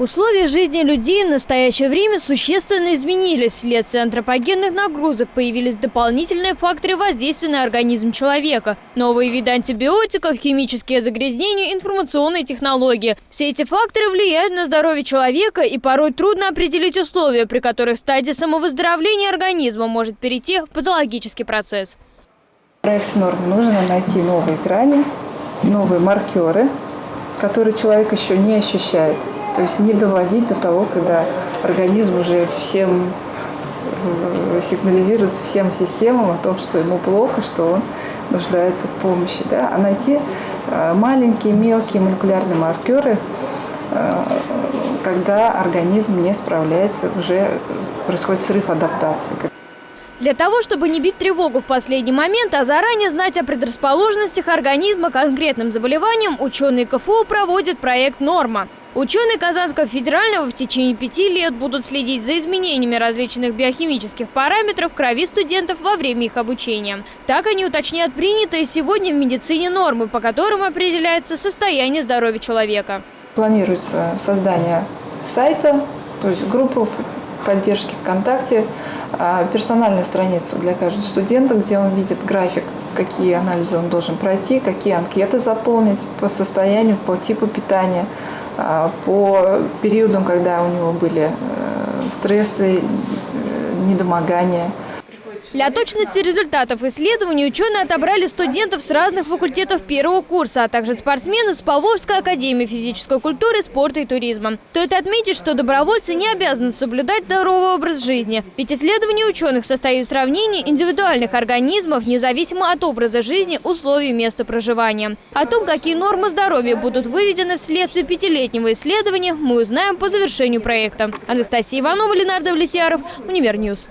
Условия жизни людей в настоящее время существенно изменились. Вследствие антропогенных нагрузок появились дополнительные факторы воздействия на организм человека. Новые виды антибиотиков, химические загрязнения, информационные технологии. Все эти факторы влияют на здоровье человека и порой трудно определить условия, при которых стадия самовыздоровления организма может перейти в патологический процесс. В проекте норм нужно найти новые грани, новые маркеры, которые человек еще не ощущает. То есть не доводить до того, когда организм уже всем э, сигнализирует всем системам о том, что ему плохо, что он нуждается в помощи. Да? А найти э, маленькие, мелкие молекулярные маркеры, э, когда организм не справляется, уже происходит срыв адаптации. Для того, чтобы не бить тревогу в последний момент, а заранее знать о предрасположенностях организма к конкретным заболеваниям, ученые КФУ проводят проект «Норма». Ученые Казанского федерального в течение пяти лет будут следить за изменениями различных биохимических параметров крови студентов во время их обучения. Так они уточнят принятые сегодня в медицине нормы, по которым определяется состояние здоровья человека. Планируется создание сайта, то есть группы поддержки ВКонтакте, а, персональную страницу для каждого студента, где он видит график, какие анализы он должен пройти, какие анкеты заполнить по состоянию, по типу питания – по периодам, когда у него были э, стрессы, э, недомогания. Для точности результатов исследований ученые отобрали студентов с разных факультетов первого курса, а также спортсменов с Поволжской академии физической культуры, спорта и туризма. Стоит отметить, что добровольцы не обязаны соблюдать здоровый образ жизни. Ведь исследование ученых состоит в сравнении индивидуальных организмов, независимо от образа жизни, условий места проживания. О том, какие нормы здоровья будут выведены вследствие пятилетнего исследования, мы узнаем по завершению проекта. Анастасия Иванова, Ленардо Влетьяров, Универньюз.